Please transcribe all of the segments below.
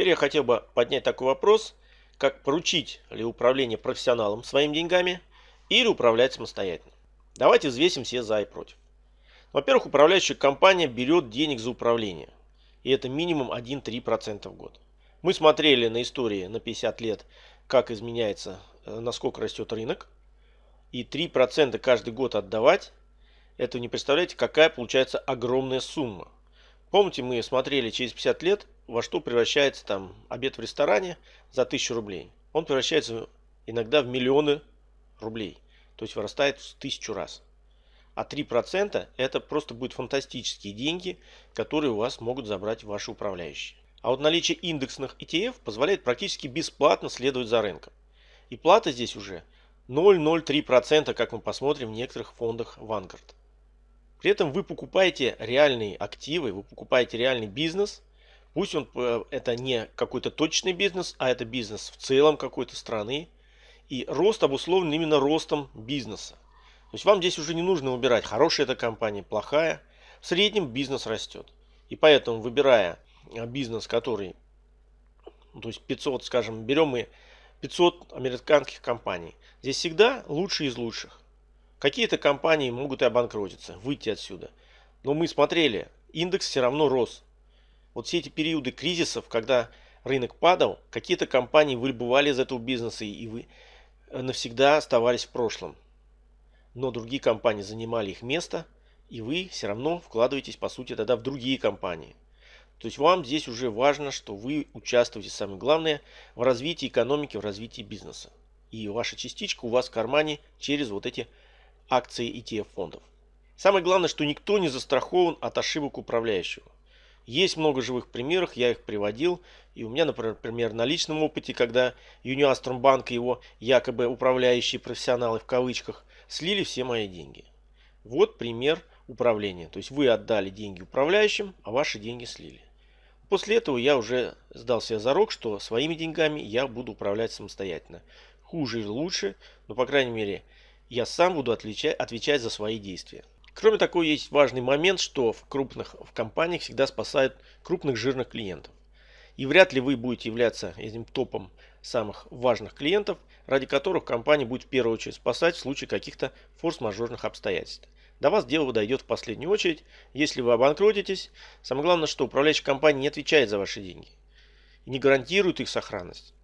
Теперь я хотел бы поднять такой вопрос, как поручить ли управление профессионалам своими деньгами или управлять самостоятельно. Давайте взвесим все за и против. Во-первых, управляющая компания берет денег за управление. И это минимум 1-3% в год. Мы смотрели на истории на 50 лет, как изменяется, э, насколько растет рынок. И 3% каждый год отдавать, это не представляете, какая получается огромная сумма. Помните, мы смотрели через 50 лет, во что превращается там обед в ресторане за 1000 рублей. Он превращается иногда в миллионы рублей. То есть вырастает в тысячу раз. А 3% это просто будут фантастические деньги, которые у вас могут забрать ваши управляющие. А вот наличие индексных ETF позволяет практически бесплатно следовать за рынком. И плата здесь уже 0,03%, как мы посмотрим в некоторых фондах Vanguard. При этом вы покупаете реальные активы, вы покупаете реальный бизнес. Пусть он э, это не какой-то точный бизнес, а это бизнес в целом какой-то страны. И рост обусловлен именно ростом бизнеса. То есть вам здесь уже не нужно выбирать, хорошая эта компания, плохая. В среднем бизнес растет. И поэтому, выбирая э, бизнес, который, то есть 500, скажем, берем мы 500 американских компаний. Здесь всегда лучшие из лучших. Какие-то компании могут и обанкротиться, выйти отсюда. Но мы смотрели, индекс все равно рос. Вот все эти периоды кризисов, когда рынок падал, какие-то компании выбывали из этого бизнеса и вы э, навсегда оставались в прошлом но другие компании занимали их место, и вы все равно вкладываетесь, по сути, тогда в другие компании. То есть вам здесь уже важно, что вы участвуете, самое главное, в развитии экономики, в развитии бизнеса. И ваша частичка у вас в кармане через вот эти акции ETF фондов. Самое главное, что никто не застрахован от ошибок управляющего. Есть много живых примеров, я их приводил. И у меня, например, на личном опыте, когда Юниастром банк и его якобы управляющие профессионалы в кавычках слили все мои деньги. Вот пример управления. То есть вы отдали деньги управляющим, а ваши деньги слили. После этого я уже сдал себе зарок, что своими деньгами я буду управлять самостоятельно. Хуже или лучше, но по крайней мере я сам буду отличать, отвечать за свои действия. Кроме того, есть важный момент, что в крупных в компаниях всегда спасают крупных жирных клиентов. И вряд ли вы будете являться этим топом самых важных клиентов, ради которых компания будет в первую очередь спасать в случае каких-то форс-мажорных обстоятельств. До вас дело дойдет в последнюю очередь, если вы обанкротитесь. Самое главное, что управляющая компания не отвечает за ваши деньги и не гарантирует их сохранность.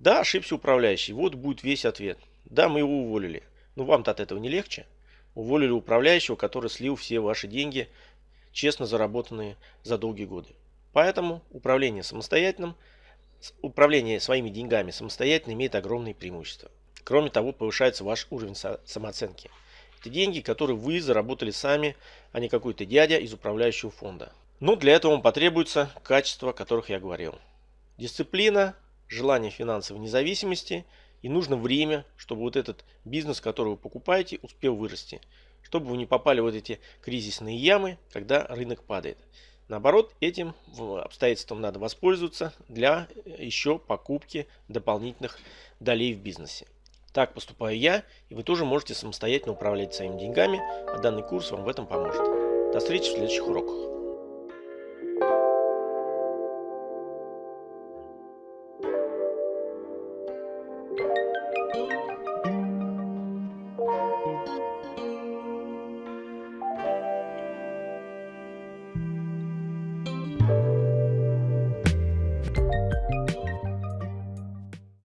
Да, ошибся управляющий, вот будет весь ответ. Да, мы его уволили. Но вам-то от этого не легче. Уволили управляющего, который слил все ваши деньги, честно заработанные за долгие годы. Поэтому управление самостоятельным, управление своими деньгами самостоятельно имеет огромные преимущества. Кроме того, повышается ваш уровень самооценки. Это деньги, которые вы заработали сами, а не какой-то дядя из управляющего фонда. Но для этого вам потребуется качества, о которых я говорил. Дисциплина, желание финансовой независимости и нужно время, чтобы вот этот бизнес, который вы покупаете, успел вырасти. Чтобы вы не попали вот эти кризисные ямы, когда рынок падает. Наоборот, этим обстоятельством надо воспользоваться для еще покупки дополнительных долей в бизнесе. Так поступаю я, и вы тоже можете самостоятельно управлять своими деньгами, а данный курс вам в этом поможет. До встречи в следующих уроках.